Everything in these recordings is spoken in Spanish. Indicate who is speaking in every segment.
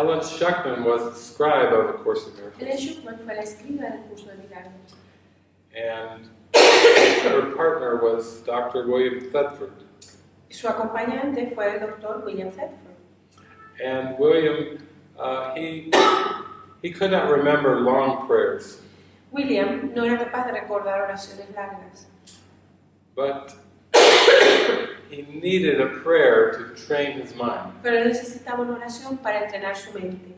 Speaker 1: Ellen Schuckman was the scribe of A Course in Miracles,
Speaker 2: Schuckman fue la escriba del curso de milagros.
Speaker 1: and her partner was Dr. William Thetford.
Speaker 2: Su acompañante fue el doctor William Thetford.
Speaker 1: And William, uh, he, he could not remember long prayers,
Speaker 2: William no era capaz de recordar oraciones largas,
Speaker 1: but he needed a prayer to train his mind.
Speaker 2: pero él necesitaba una oración para entrenar su mente.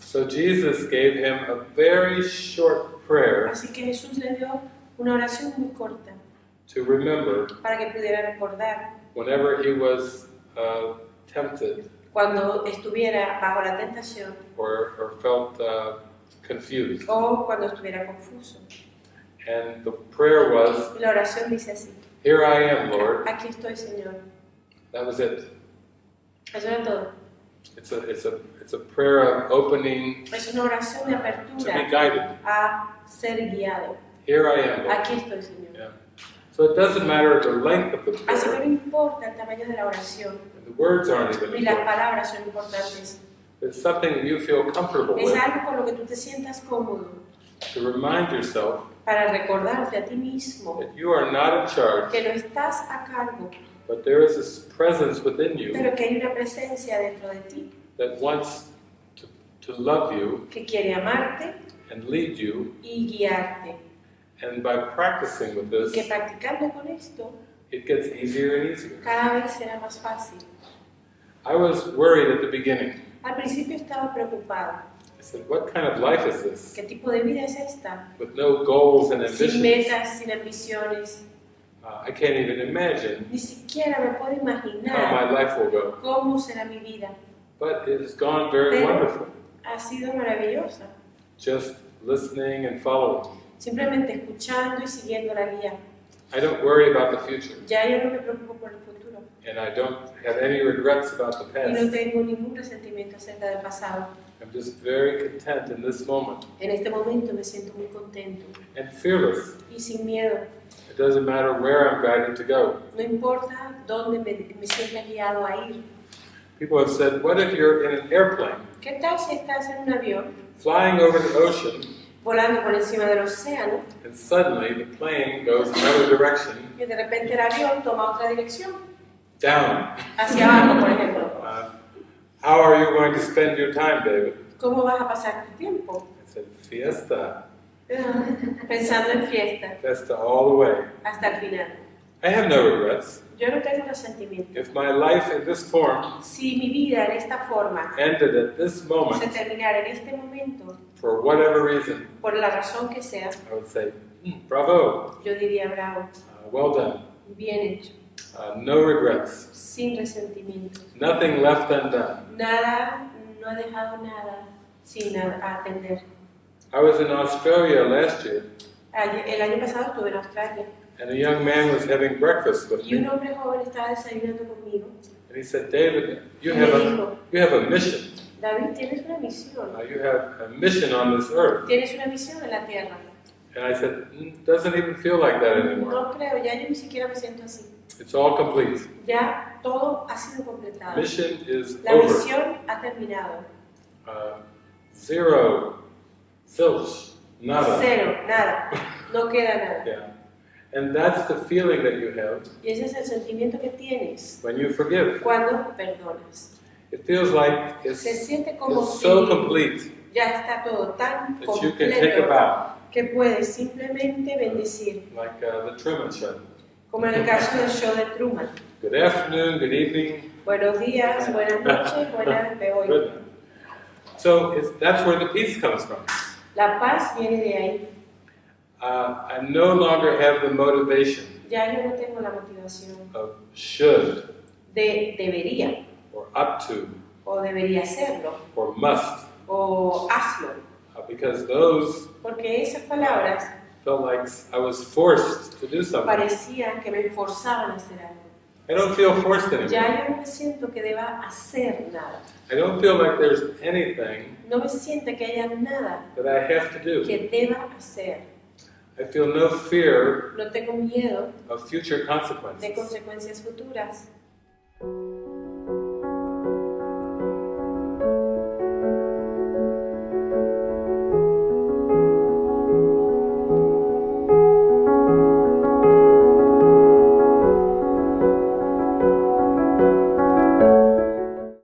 Speaker 1: So Jesus gave him a very short prayer
Speaker 2: Así que Jesús le dio una oración muy corta
Speaker 1: to remember
Speaker 2: para que pudiera recordar
Speaker 1: whenever he was uh, tempted
Speaker 2: cuando estuviera bajo la tentación
Speaker 1: or, or felt uh, confused.
Speaker 2: o cuando estuviera confuso.
Speaker 1: And the prayer was,
Speaker 2: Y la oración dice así,
Speaker 1: Here I am, Lord.
Speaker 2: aquí estoy Señor.
Speaker 1: That was it.
Speaker 2: Eso era todo.
Speaker 1: It's a, it's a, it's a prayer of opening
Speaker 2: Es una oración de
Speaker 1: to be guided.
Speaker 2: a ser guiado.
Speaker 1: Here I am, Lord.
Speaker 2: Aquí estoy Señor.
Speaker 1: Yeah. So it doesn't matter the length of the
Speaker 2: Así que no
Speaker 1: prayer.
Speaker 2: importa el tamaño de la oración,
Speaker 1: The words aren't even
Speaker 2: ni las
Speaker 1: important.
Speaker 2: palabras son importantes.
Speaker 1: It's something you feel comfortable
Speaker 2: Es
Speaker 1: with
Speaker 2: algo con lo que tú te sientas cómodo
Speaker 1: to remind yourself
Speaker 2: para recordarte a ti mismo
Speaker 1: that you are not in charge,
Speaker 2: que no estás a cargo,
Speaker 1: but there is this presence within you
Speaker 2: pero que hay una presencia dentro de ti
Speaker 1: that wants to, to love you
Speaker 2: que quiere amarte
Speaker 1: and lead you.
Speaker 2: y guiarte.
Speaker 1: And by practicing with
Speaker 2: Y que
Speaker 1: this,
Speaker 2: practicando con esto,
Speaker 1: it gets easier and easier.
Speaker 2: cada vez será más fácil.
Speaker 1: I was worried at the beginning.
Speaker 2: Al principio estaba preocupada.
Speaker 1: Said, What kind of life is this?
Speaker 2: ¿Qué tipo de vida es esta?
Speaker 1: With no goals and
Speaker 2: Sin
Speaker 1: ambitions.
Speaker 2: metas, sin ambiciones.
Speaker 1: Uh, I can't even imagine
Speaker 2: Ni siquiera me puedo
Speaker 1: how my
Speaker 2: imaginar
Speaker 1: life will go.
Speaker 2: cómo será mi vida.
Speaker 1: But it has gone very
Speaker 2: Pero-
Speaker 1: wonderful.
Speaker 2: Ha sido maravillosa.
Speaker 1: Just listening and following.
Speaker 2: Simplemente escuchando y siguiendo la guía.
Speaker 1: I don't worry about the future,
Speaker 2: Ya yo no me preocupo por el futuro.
Speaker 1: and I don't have any regrets about the
Speaker 2: Y no
Speaker 1: past.
Speaker 2: tengo ningún resentimiento acerca del pasado.
Speaker 1: I'm just very content in this moment
Speaker 2: En este momento me siento muy contento
Speaker 1: and fearless.
Speaker 2: y sin miedo.
Speaker 1: It doesn't matter where I'm guided to go.
Speaker 2: No importa dónde me, me sienta guiado a ir.
Speaker 1: People have said, What if you're in an airplane
Speaker 2: ¿Qué tal si estás en un avión
Speaker 1: flying over the ocean
Speaker 2: volando por encima del océano
Speaker 1: and suddenly the plane goes another direction
Speaker 2: y de repente el avión toma otra dirección?
Speaker 1: down?
Speaker 2: Hacia abajo, por ejemplo.
Speaker 1: Uh, how are you going to spend your time, David?
Speaker 2: ¿Cómo vas a pasar tu tiempo?
Speaker 1: I said, Fiesta.
Speaker 2: Pensando en fiesta
Speaker 1: Fiesta all the way.
Speaker 2: hasta el final.
Speaker 1: I have no regrets.
Speaker 2: Yo no tengo resentimiento.
Speaker 1: If my life in this form
Speaker 2: Si mi vida en esta forma
Speaker 1: ended at this
Speaker 2: se
Speaker 1: moment
Speaker 2: terminara en este momento,
Speaker 1: for whatever reason,
Speaker 2: por la razón que sea,
Speaker 1: I would say, "Hmm, bravo,
Speaker 2: yo diría bravo,
Speaker 1: uh, well done.
Speaker 2: bien hecho,
Speaker 1: Uh, no regrets.
Speaker 2: sin.
Speaker 1: Nothing left undone.
Speaker 2: Nada, no he dejado nada sin atender.
Speaker 1: I was in Australia last year,
Speaker 2: El año pasado estuve en Australia
Speaker 1: and a young man was having breakfast with me,
Speaker 2: hombre joven estaba desayunando conmigo
Speaker 1: and he said, David, you have a, you have a mission.
Speaker 2: David, tienes una misión,
Speaker 1: Uh, you have a mission on this earth.
Speaker 2: tienes una misión en la tierra.
Speaker 1: And I said, "Mm, doesn't even feel like that anymore.
Speaker 2: No creo, ya yo ni siquiera me siento así.
Speaker 1: It's all complete.
Speaker 2: Ya todo ha sido completado.
Speaker 1: Mission is
Speaker 2: La
Speaker 1: over.
Speaker 2: misión ha terminado.
Speaker 1: Uh, zero, zilch, nada.
Speaker 2: Cero, nada. No queda nada.
Speaker 1: Yeah. And that's the feeling that you have
Speaker 2: Y ese es el sentimiento que tienes
Speaker 1: when you forgive.
Speaker 2: cuando perdonas.
Speaker 1: It feels like it's,
Speaker 2: Se siente como
Speaker 1: it's
Speaker 2: si
Speaker 1: so complete
Speaker 2: ya está todo tan
Speaker 1: that you can take a
Speaker 2: completo
Speaker 1: bow,
Speaker 2: que puedes simplemente bendecir,
Speaker 1: like uh, the Truman Show.
Speaker 2: como en el caso del show de Truman.
Speaker 1: Good afternoon, good evening,
Speaker 2: Buenos días, buenas noches, buenas de hoy.
Speaker 1: So it's, that's where the peace comes from.
Speaker 2: La paz viene de ahí.
Speaker 1: Uh, I no longer have the motivation
Speaker 2: Ya yo no tengo la motivación
Speaker 1: of should
Speaker 2: de debería
Speaker 1: or up to
Speaker 2: o debería hacerlo
Speaker 1: or must,
Speaker 2: o hazlo,
Speaker 1: uh, because those
Speaker 2: porque esas palabras
Speaker 1: felt like I was forced to do something.
Speaker 2: parecían que me forzaban a hacer algo.
Speaker 1: I don't feel forced anymore.
Speaker 2: Ya yo no me siento que deba hacer nada.
Speaker 1: I don't feel like there's anything
Speaker 2: No me siento que haya nada
Speaker 1: that I have to do.
Speaker 2: que deba hacer.
Speaker 1: I feel no fear
Speaker 2: No tengo miedo
Speaker 1: of future
Speaker 2: de
Speaker 1: consequences.
Speaker 2: consecuencias futuras.